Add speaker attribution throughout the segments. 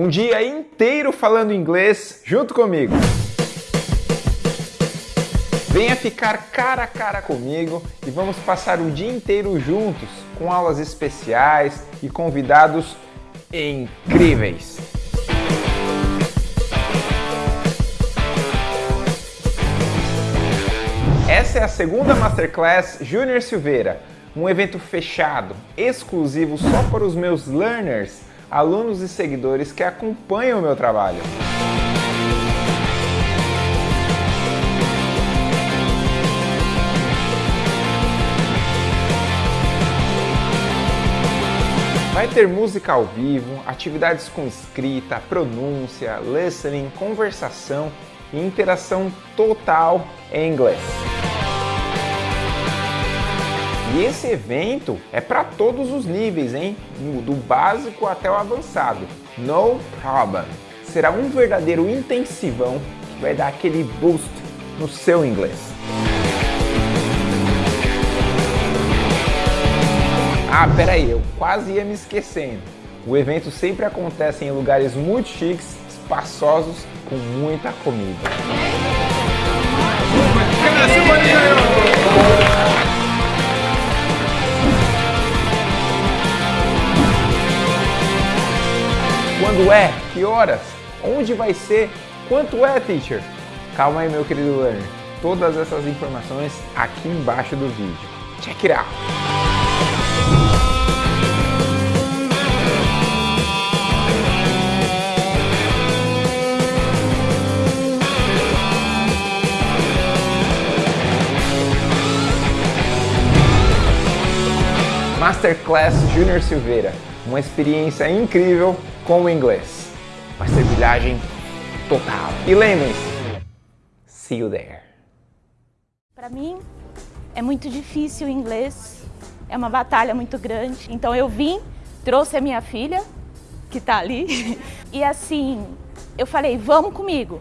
Speaker 1: Um dia inteiro falando inglês junto comigo. Venha ficar cara a cara comigo e vamos passar o dia inteiro juntos com aulas especiais e convidados incríveis. Essa é a segunda Masterclass Júnior Silveira, um evento fechado, exclusivo só para os meus learners, alunos e seguidores que acompanham o meu trabalho. Vai ter música ao vivo, atividades com escrita, pronúncia, listening, conversação e interação total em inglês. E esse evento é para todos os níveis, hein? Do básico até o avançado. No problem. Será um verdadeiro intensivão que vai dar aquele boost no seu inglês. Ah, peraí, eu quase ia me esquecendo. O evento sempre acontece em lugares muito chiques, espaçosos, com muita comida. Quando é? Que horas? Onde vai ser? Quanto é, teacher? Calma aí, meu querido learner. Todas essas informações aqui embaixo do vídeo. Check it out! Masterclass Júnior Silveira, uma experiência incrível com o inglês. Vai ser brilhagem total. E lembrem-se, see you there.
Speaker 2: Para mim é muito difícil o inglês, é uma batalha muito grande. Então eu vim, trouxe a minha filha, que tá ali, e assim, eu falei, vamos comigo.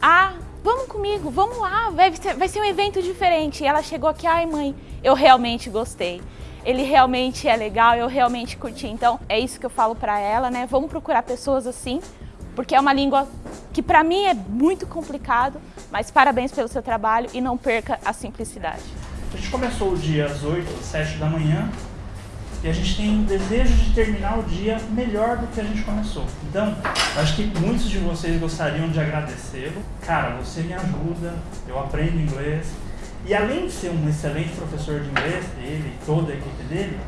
Speaker 2: Ah, vamos comigo, vamos lá, vai ser, vai ser um evento diferente. E ela chegou aqui, ai mãe, eu realmente gostei ele realmente é legal, eu realmente curti. Então é isso que eu falo para ela, né? Vamos procurar pessoas assim, porque é uma língua que para mim é muito complicado, mas parabéns pelo seu trabalho e não perca a simplicidade.
Speaker 3: A gente começou o dia às 8, às 7 da manhã e a gente tem um desejo de terminar o dia melhor do que a gente começou. Então, acho que muitos de vocês gostariam de agradecê-lo. Cara, você me ajuda, eu aprendo inglês, e além de ser um excelente professor de inglês, ele e toda a equipe dele,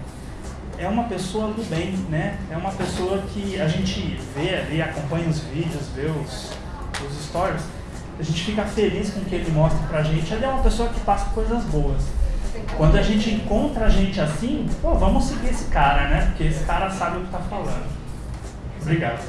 Speaker 3: é uma pessoa do bem, né? É uma pessoa que a gente vê ali, acompanha os vídeos, vê os, os stories, a gente fica feliz com o que ele mostra pra gente. Ele é uma pessoa que passa coisas boas. Quando a gente encontra a gente assim, pô, vamos seguir esse cara, né? Porque esse cara sabe o que tá falando. Obrigado.